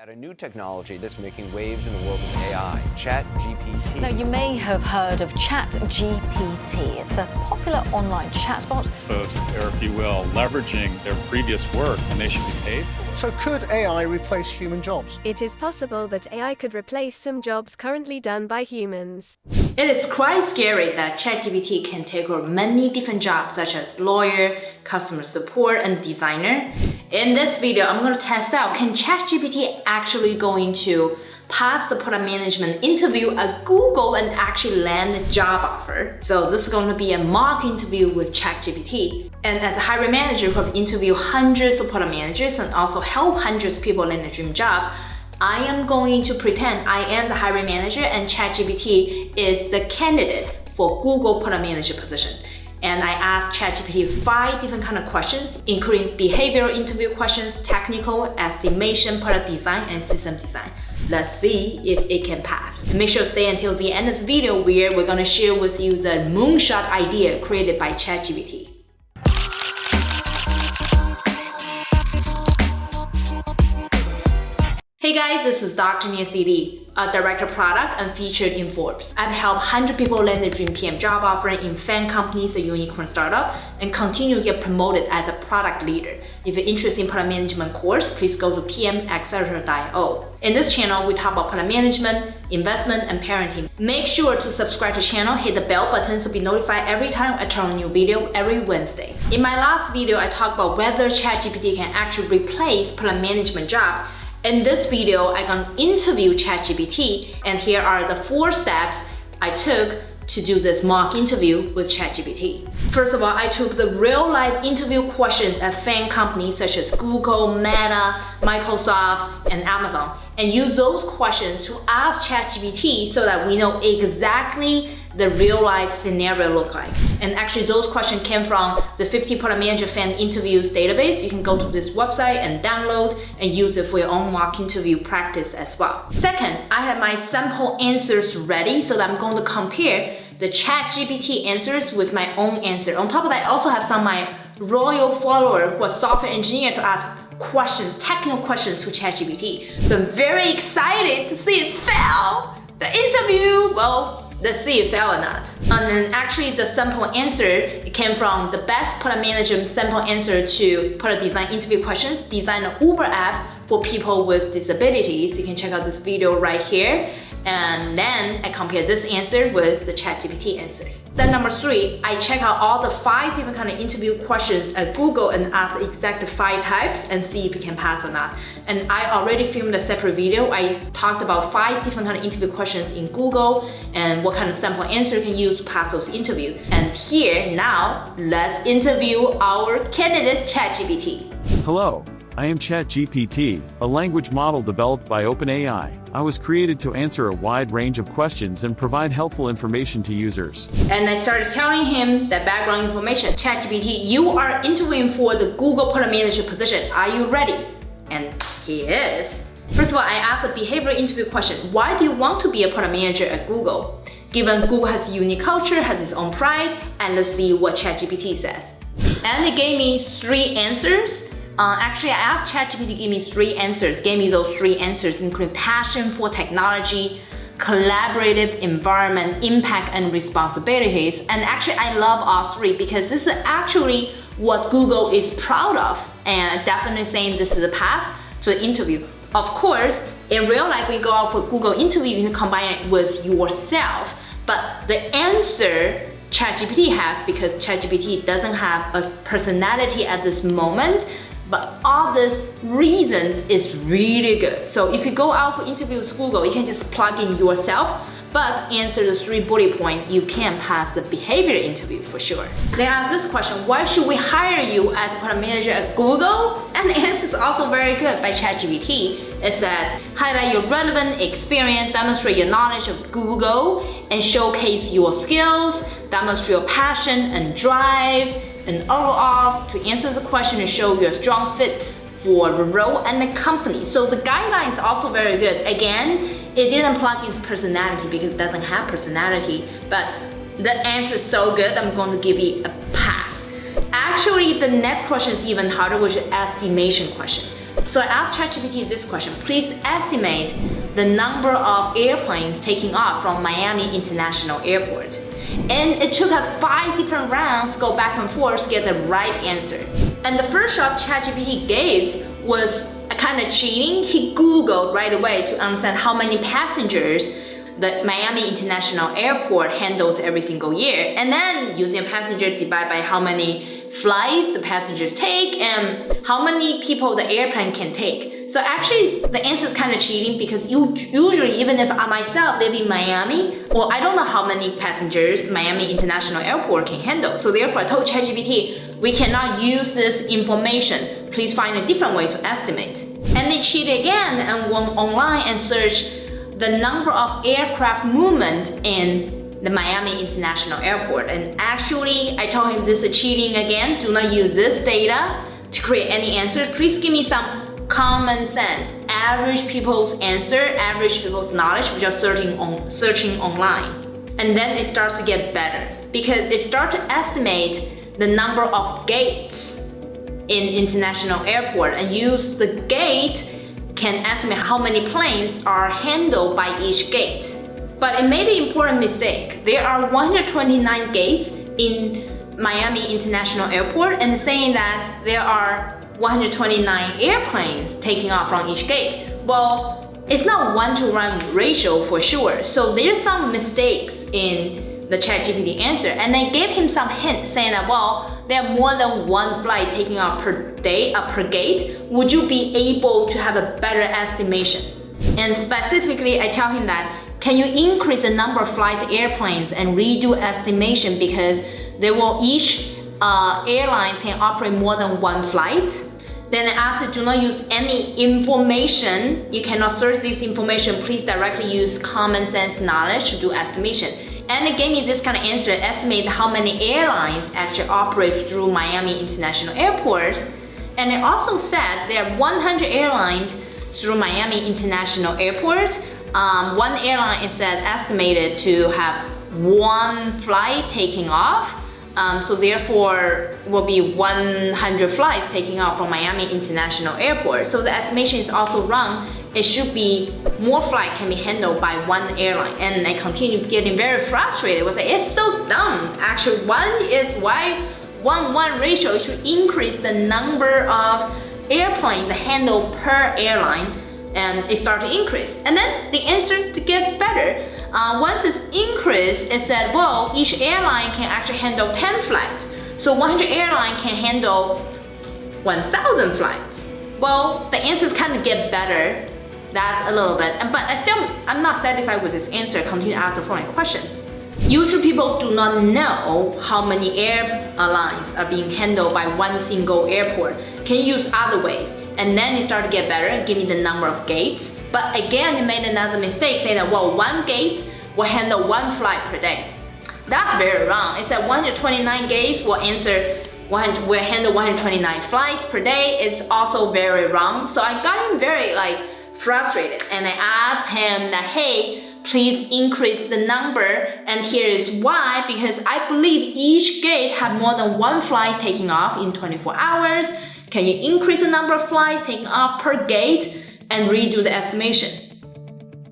at a new technology that's making waves in the world of AI, ChatGPT. Now, you may have heard of ChatGPT. It's a popular online chatbot. Or, if you will, leveraging their previous work and they should be paid. So could AI replace human jobs? It is possible that AI could replace some jobs currently done by humans. It is quite scary that ChatGPT can take over many different jobs such as lawyer, customer support, and designer. In this video, I'm going to test out can ChatGPT actually going to pass the product management interview at Google and actually land a job offer. So this is going to be a mock interview with ChatGPT. And as a hiring manager who have interviewed hundreds of product managers and also help hundreds of people land a dream job, I am going to pretend I am the hiring manager and ChatGPT is the candidate for Google product manager position and I asked ChatGPT five different kind of questions, including behavioral interview questions, technical, estimation, product design, and system design. Let's see if it can pass. Make sure to stay until the end of this video where we're gonna share with you the moonshot idea created by ChatGPT. Hey guys, this is Dr. Nancy Li, a director product and featured in Forbes. I've helped 100 people land their dream PM job offer in FAANG companies, a unicorn startup, and continue to get promoted as a product leader. If you're interested in product management course, please go to pmaccelerator.io. In this channel, we talk about product management, investment, and parenting. Make sure to subscribe to the channel, hit the bell button to be notified every time I turn a new video every Wednesday. In my last video, I talked about whether ChatGPT can actually replace product management job in this video, I'm gonna interview ChatGPT and here are the four steps I took to do this mock interview with ChatGPT. First of all, I took the real life interview questions at FAANG companies such as Google, Meta, Microsoft, and Amazon and use those questions to ask ChatGPT so that we know exactly the real life scenario look like. And actually those questions came from the 50 product manager FAANG interviews database. You can go to this website and download and use it for your own mock interview practice as well. Second, I have my sample answers ready so that I'm going to compare the ChatGPT answers with my own answer. On top of that, I also have some of my royal follower who are software engineer to ask questions, technical questions to ChatGPT. So I'm very excited to see it fail. The interview, well, let's see if fail or not. And then actually the sample answer it came from the best product manager sample answer to product design interview questions, design an Uber app for people with disabilities. You can check out this video right here. And then I compare this answer with the ChatGPT answer. Then number three, I check out all the five different kind of interview questions at Google and ask the exact five types and see if it can pass or not. And I already filmed a separate video. I talked about five different kind of interview questions in Google and what kind of sample answer you can use to pass those interviews. And here, now, let's interview our candidate ChatGPT. Hello, I am ChatGPT, a language model developed by OpenAI. I was created to answer a wide range of questions and provide helpful information to users. And I started telling him the background information. ChatGPT, you are interviewing for the Google Product Manager position. Are you ready? And he is. First of all, I asked a behavioral interview question. Why do you want to be a product manager at Google? Given Google has a unique culture, has its own pride, and let's see what ChatGPT says. And it gave me three answers uh, actually, I asked ChatGPT to give me three answers, gave me those three answers, including passion for technology, collaborative environment, impact and responsibilities. And actually, I love all three because this is actually what Google is proud of and definitely saying this is a pass to the interview. Of course, in real life, you go out for Google interview, you can combine it with yourself. But the answer ChatGPT has, because ChatGPT doesn't have a personality at this moment, but all these reasons is really good. So if you go out for interviews with Google, you can just plug in yourself but answer the three bullet points, you can pass the behavior interview for sure. They ask this question, why should we hire you as a product manager at Google? And the answer is also very good by ChatGPT. It said, highlight your relevant experience, demonstrate your knowledge of Google, and showcase your skills, demonstrate your passion and drive, and overall, to answer the question and show you're strong fit for the role and the company. So the guideline is also very good. Again, it didn't plug in personality because it doesn't have personality, but the answer is so good, I'm going to give you a pass. Actually, the next question is even harder, which is estimation question. So I asked ChatGPT this question, please estimate the number of airplanes taking off from Miami International Airport. And it took us five different rounds to go back and forth to get the right answer. And the first shot ChatGPT gave was a kind of cheating. He Googled right away to understand how many passengers the Miami International Airport handles every single year. And then using a passenger divide by how many flights the passengers take and how many people the airplane can take. So actually the answer is kind of cheating because usually even if I myself live in Miami, well I don't know how many passengers Miami International Airport can handle. So therefore I told ChatGPT, we cannot use this information. Please find a different way to estimate. And they cheated again and went online and searched the number of aircraft movement in the Miami International Airport. And actually, I told him this is cheating again. Do not use this data to create any answer. Please give me some common sense, average people's answer, average people's knowledge, which are searching, on, searching online. And then it starts to get better because they start to estimate the number of gates in international airport and use the gate can estimate how many planes are handled by each gate. But it made an important mistake. There are 129 gates in Miami International Airport and saying that there are 129 airplanes taking off from each gate. Well, it's not one-to-one ratio for sure. So there's some mistakes in the ChatGPT answer. And I gave him some hint saying that, well, there are more than one flight taking off per day, uh, per gate, would you be able to have a better estimation? And specifically, I tell him that, can you increase the number of flights airplanes and redo estimation because they will each uh, airlines can operate more than one flight. Then I ask it, do not use any information. You cannot search this information. Please directly use common sense knowledge to do estimation. And it gave me this kind of answer, estimate how many airlines actually operate through Miami International Airport. And it also said there are 100 airlines through Miami International Airport. Um, one airline is estimated to have one flight taking off. Um, so therefore will be 100 flights taking off from Miami International Airport. So the estimation is also wrong it should be more flight can be handled by one airline and I continue getting very frustrated. It was like, it's so dumb. Actually, one is why one one ratio should increase the number of airplanes handled per airline and it start to increase. And then the answer gets better. Uh, once it's increased, it said, well, each airline can actually handle 10 flights. So 100 airline can handle 1,000 flights. Well, the answers kind of get better that's a little bit, but I still, I'm not satisfied with this answer. Continue to ask the following question. Usually people do not know how many airlines are being handled by one single airport. Can you use other ways? And then you start to get better, give me the number of gates. But again, you made another mistake saying that, well, one gate will handle one flight per day. That's very wrong. It said 129 gates will answer will handle 129 flights per day. It's also very wrong. So I got him very like frustrated and I asked him that, hey, please increase the number and here is why because I believe each gate had more than one flight taking off in 24 hours. Can you increase the number of flights taking off per gate and redo the estimation?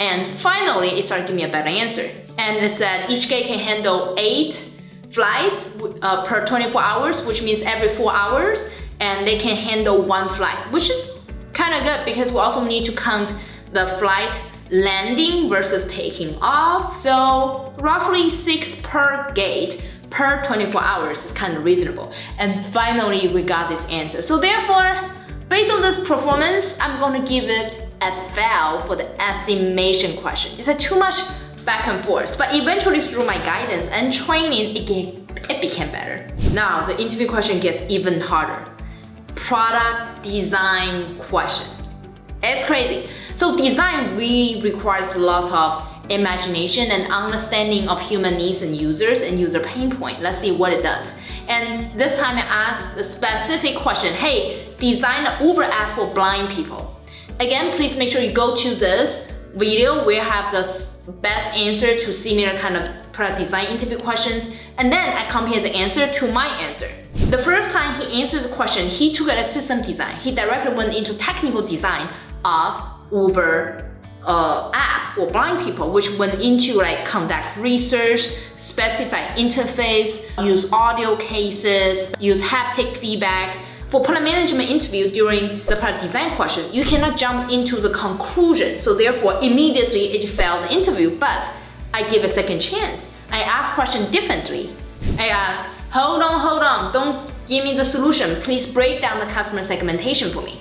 And finally, it started giving me a better answer. And it said each gate can handle eight flights uh, per 24 hours, which means every four hours, and they can handle one flight, which is kind of good because we also need to count the flight landing versus taking off. So roughly six per gate per 24 hours is kind of reasonable. And finally, we got this answer. So therefore, based on this performance, I'm gonna give it a fail for the estimation question. Just too much back and forth. But eventually through my guidance and training, it, get, it became better. Now, the interview question gets even harder product design question. It's crazy. So design really requires lots of imagination and understanding of human needs and users and user pain point. Let's see what it does. And this time I asked a specific question. Hey, design an Uber app for blind people. Again, please make sure you go to this video where I have the best answer to similar kind of product design interview questions, and then I compare the answer to my answer. The first time he answers the question, he took it as system design. He directly went into technical design of Uber uh, app for blind people, which went into like conduct research, specify interface, use audio cases, use haptic feedback. For product management interview during the product design question, you cannot jump into the conclusion. So therefore, immediately it failed the interview, but I give a second chance. I ask question differently. I ask, hold on, hold on, don't give me the solution. Please break down the customer segmentation for me.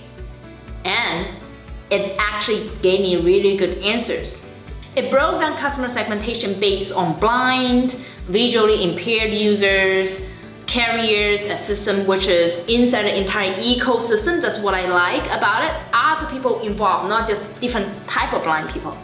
And it actually gave me really good answers. It broke down customer segmentation based on blind, visually impaired users, carriers, a system which is inside the entire ecosystem. That's what I like about it. Other people involved, not just different type of blind people.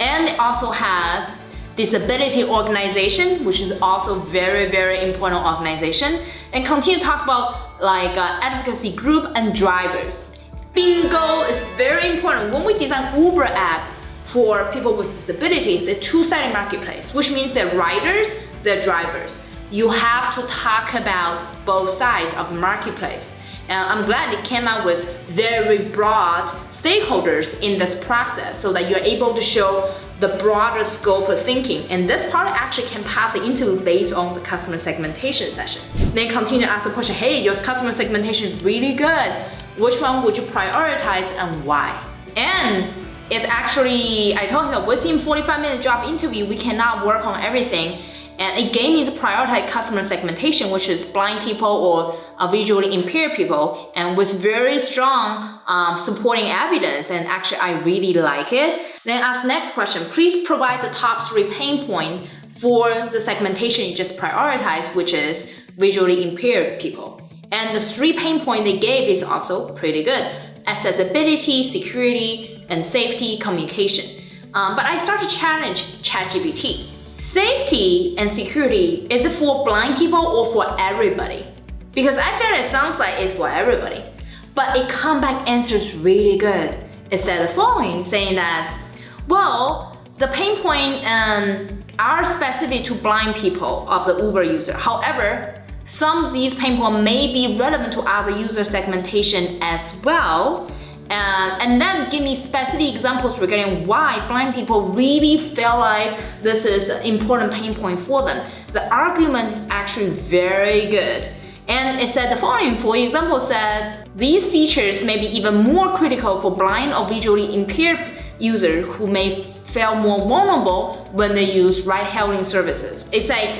And it also has disability organization, which is also very, very important organization. And continue to talk about like uh, advocacy group and drivers. Bingo is very important. When we design Uber app for people with disabilities, a two-sided marketplace, which means that riders, the drivers. You have to talk about both sides of the marketplace. And I'm glad it came out with very broad stakeholders in this process so that you're able to show the broader scope of thinking. And this part actually can pass the interview based on the customer segmentation session. Then continue to ask the question, hey, your customer segmentation is really good which one would you prioritize and why? And it actually, I told him within 45 minute job interview, we cannot work on everything. And it gave me the prioritize customer segmentation, which is blind people or uh, visually impaired people, and with very strong um, supporting evidence. And actually, I really like it. Then ask next question, please provide the top three pain point for the segmentation you just prioritized, which is visually impaired people. And the three pain point they gave is also pretty good. Accessibility, security, and safety communication. Um, but I start to challenge ChatGPT. Safety and security, is it for blind people or for everybody? Because I feel it sounds like it's for everybody. But it comeback answers really good. It said the following, saying that, well, the pain point um, are specific to blind people of the Uber user. However, some of these pain points may be relevant to other user segmentation as well. Uh, and then give me specific examples regarding why blind people really feel like this is an important pain point for them. The argument is actually very good. And it said the following, for example, said these features may be even more critical for blind or visually impaired users who may feel more vulnerable when they use ride-hailing services. It's like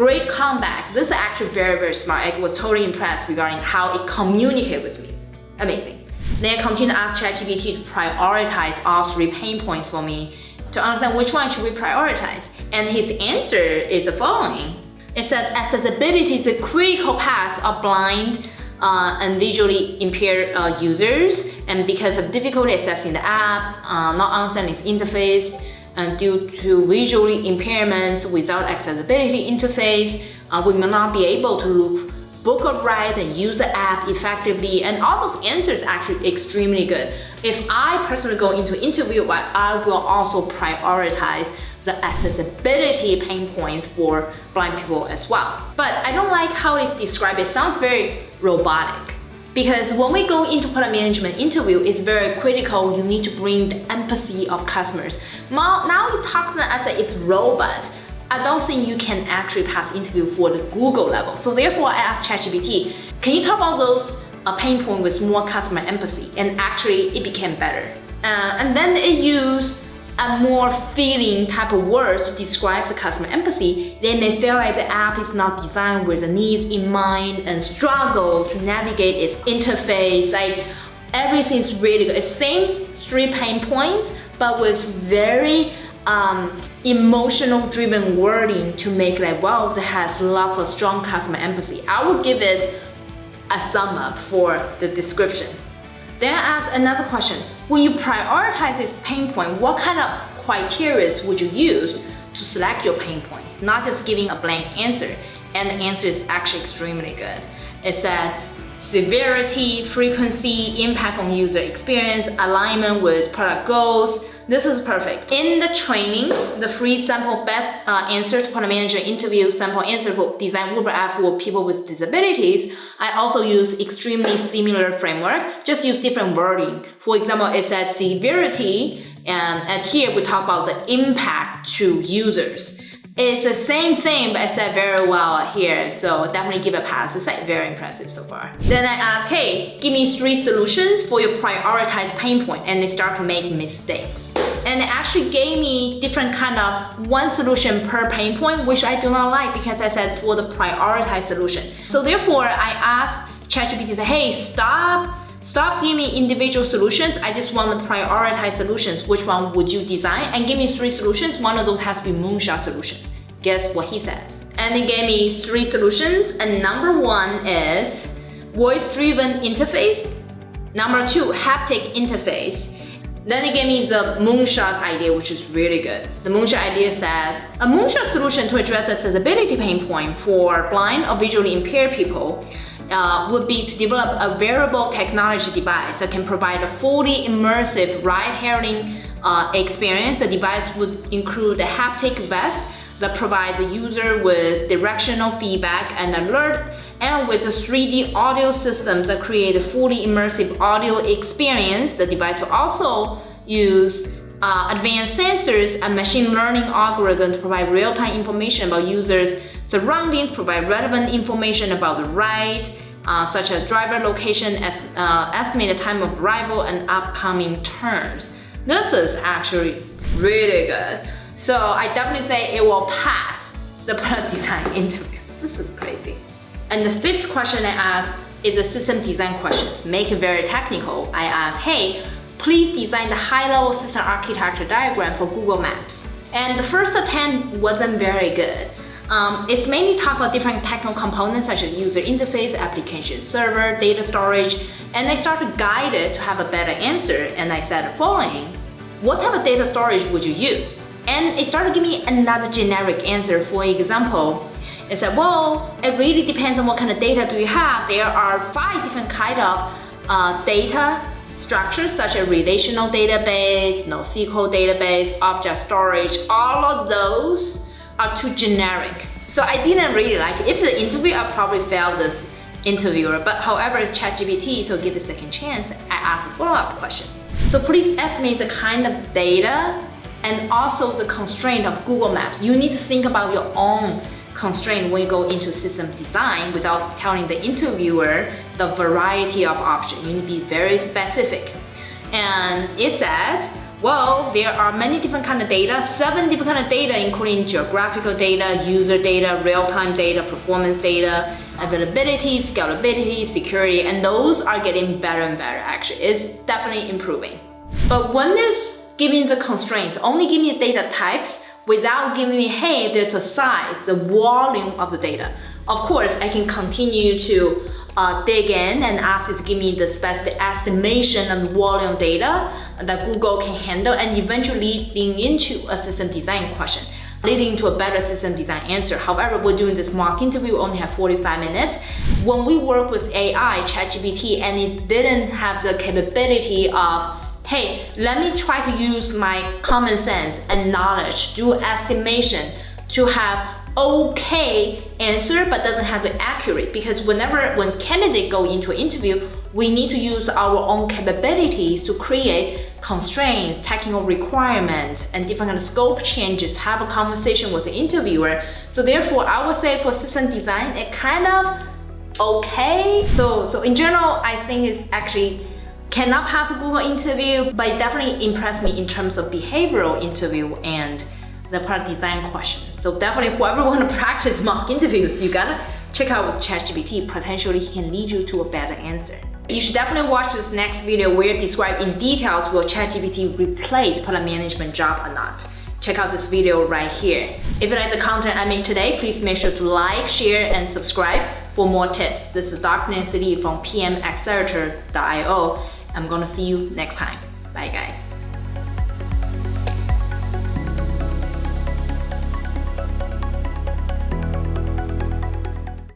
Great comeback. This is actually very, very smart. I was totally impressed regarding how it communicated with me. Amazing. Then I continue to ask ChatGPT to prioritize all three pain points for me to understand which one should we prioritize. And his answer is the following. It said accessibility is a critical path of blind uh, and visually impaired uh, users and because of difficulty accessing the app, uh, not understanding its interface, and due to visually impairments without accessibility interface, uh, we may not be able to book a ride and use the app effectively and also the answer is actually extremely good. If I personally go into interview, I will also prioritize the accessibility pain points for blind people as well. But I don't like how it's described. It sounds very robotic. Because when we go into product management interview, it's very critical. You need to bring the empathy of customers. Now, you talk to them as it's robot. I don't think you can actually pass interview for the Google level. So therefore, I asked ChatGPT, can you talk about those uh, pain point with more customer empathy? And actually, it became better. Uh, and then it used a more feeling type of words to describe the customer empathy, they may feel like the app is not designed with the needs in mind and struggle to navigate its interface. Like everything is really good. Same three pain points, but with very um, emotional driven wording to make like, wow, it has lots of strong customer empathy. I would give it a sum up for the description. Then ask another question. When you prioritize this pain point, what kind of criteria would you use to select your pain points? Not just giving a blank answer. And the answer is actually extremely good. It said severity, frequency, impact on user experience, alignment with product goals. This is perfect. In the training, the free sample best uh, answer to product manager interview sample answer for design Uber app for people with disabilities, I also use extremely similar framework, just use different wording. For example, it said severity, and, and here we talk about the impact to users. It's the same thing, but I said very well here, so definitely give a pass. It's like very impressive so far. Then I ask, hey, give me three solutions for your prioritized pain point, and they start to make mistakes. And they actually gave me different kind of one solution per pain point, which I do not like because I said for the prioritized solution. So therefore, I asked ChatGPT, hey, stop Stop giving me individual solutions. I just want to prioritize solutions. Which one would you design? And give me three solutions. One of those has to be moonshot solutions. Guess what he says? And he gave me three solutions. And number one is voice-driven interface. Number two, haptic interface. Then he gave me the moonshot idea, which is really good. The moonshot idea says, a moonshot solution to address accessibility pain point for blind or visually impaired people uh, would be to develop a wearable technology device that can provide a fully immersive ride-hailing uh, experience. The device would include a haptic vest that provide the user with directional feedback and alert and with a 3D audio system that create a fully immersive audio experience. The device will also use uh, advanced sensors and machine learning algorithms to provide real-time information about users' surroundings, provide relevant information about the ride, uh, such as driver location, as, uh, estimated time of arrival, and upcoming turns. This is actually really good. So I definitely say it will pass the product design interview. This is crazy. And the fifth question I asked is a system design questions. Make it very technical. I asked, hey, please design the high-level system architecture diagram for Google Maps. And the first attempt wasn't very good. Um, it's mainly talk about different technical components such as user interface, application server, data storage, and I started to guide it to have a better answer and I said the following, what type of data storage would you use? And it started give me another generic answer. For example, it said, well, it really depends on what kind of data do you have. There are five different kind of uh, data structures such as relational database, NoSQL database, object storage, all of those are too generic. So I didn't really like it. If the interview, I probably failed this interviewer. But however, it's ChatGPT, so give it a second chance. I asked a follow-up question. So please estimate the kind of data and also the constraint of Google Maps. You need to think about your own constraint when you go into system design without telling the interviewer the variety of options. You need to be very specific. And it said, well, there are many different kind of data, seven different kind of data, including geographical data, user data, real-time data, performance data, availability, scalability, security, and those are getting better and better actually. It's definitely improving. But when this giving the constraints, only give me data types without giving me, hey, there's a size, the volume of the data. Of course, I can continue to uh, dig in and ask it to give me the specific estimation of volume data that Google can handle and eventually leading into a system design question leading to a better system design answer. However, we're doing this mock interview, we only have 45 minutes. When we work with AI, ChatGPT, and it didn't have the capability of hey, let me try to use my common sense and knowledge, do estimation to have okay answer but doesn't have to accurate because whenever when candidate go into an interview we need to use our own capabilities to create constraints technical requirements and different kind of scope changes have a conversation with the interviewer so therefore i would say for system design it kind of okay so so in general i think it's actually cannot pass a google interview but it definitely impressed me in terms of behavioral interview and the product design questions. So definitely whoever want to practice mock interviews, you gotta check out with ChatGPT. Potentially he can lead you to a better answer. You should definitely watch this next video where I describe in details will ChatGPT replace product management job or not. Check out this video right here. If you like the content I made today, please make sure to like, share, and subscribe for more tips. This is Dr. Nancy Li from PMAccelerator.io. I'm gonna see you next time. Bye guys.